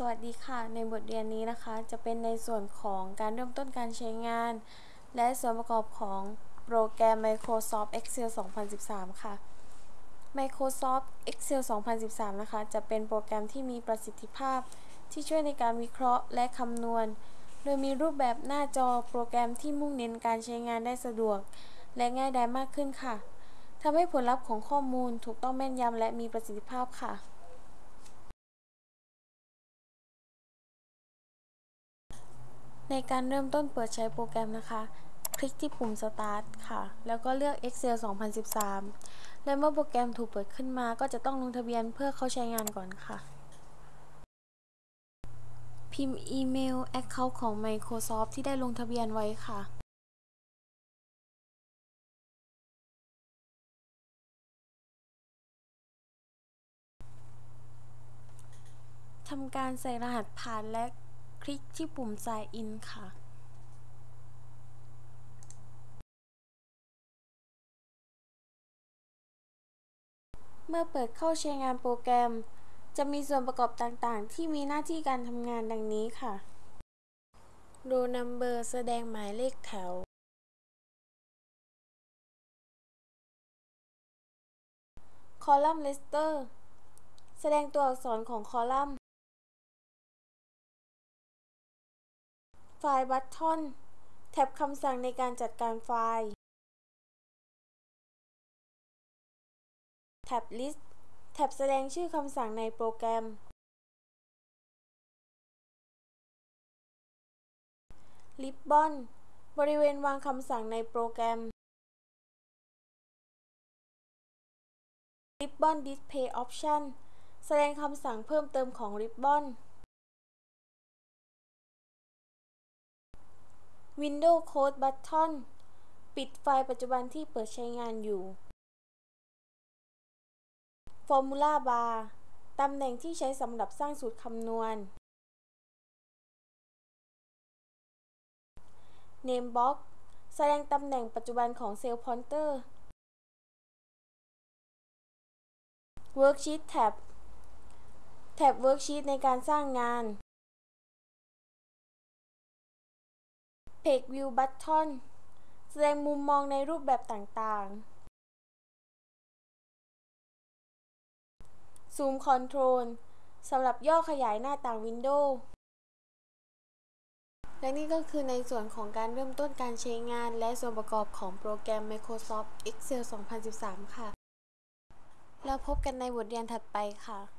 สวัสดีค่ะ ในบทเรียนนี้นะคะ จะเป็นในส่วนของการเริ่มต้นการใช้งาน และส่วนประกอบของโปรแกรม Microsoft Excel 2013 ค่ะ Microsoft Excel 2013 นะคะ จะเป็นโปรแกรมที่มีประสิทธิภาพที่ช่วยในการวิเคราะห์และคำนวณ โดยมีรูปแบบหน้าจอโปรแกรมที่มุ่งเน้นการใช้งานได้สะดวก และง่ายดายมากขึ้นค่ะทำให้ผลลัพธ์ของข้อมูลถูกต้องแม่นยำและมีประสิทธิภาพค่ะ ในการเริ่มต้นเปิดใช้โปรแกรมนะคะ คลิกที่ปุ่ม Start ค่ะ แล้วก็เลือก Excel 2013 และเมื่อโปรแกรมถูกเปิดขึ้นมา ก็จะต้องลงทะเบียนเพื่อเข้าใช้งานก่อนค่ะ พิมพ์อีเมล Account ของ Microsoft ที่ได้ลงทะเบียนไว้ค่ะทำการใส่รหัสผ่านและ คลิกที่ปุ่ม Sign In ค่ะเมื่อเปิดเข้าใช้งานโปรแกรม จะมีส่วนประกอบต่างๆ ที่มีหน้าที่การทำงานดังนี้ค่ะ Row Number แสดงหมายเลขแถว Column Lister แสดงตัวอักษรของคอลัมน์ ไฟล์ Button แท็บคำสั่งในการจัดการไฟล์ แท็บ List แท็บแสดงชื่อคำสั่งในโปรแกรม Ribbon บริเวณวางคำสั่งในโปรแกรม Ribbon Display Option แสดงคำสั่งเพิ่มเติมของ Ribbon Windows Close Button ปิดไฟล์ปัจจุบันที่เปิดใช้งานอยู่ Formula Bar ตำแหน่งที่ใช้สำหรับสร้างสูตรคำนวณ Name Box แสดงตำแหน่งปัจจุบันของเซลล์พอยเตอร์ Worksheet Tab แท็บ Worksheet ในการสร้างงาน Page View Button แสดงมุมมองในรูปแบบต่างๆ Zoom Control สำหรับย่อขยายหน้าต่างวินโดว์ และนี่ก็คือในส่วนของการเริ่มต้นการใช้งาน และส่วนประกอบของโปรแกรม Microsoft Excel 2013 ค่ะ แล้วพบกันในบทเรียนถัดไปค่ะ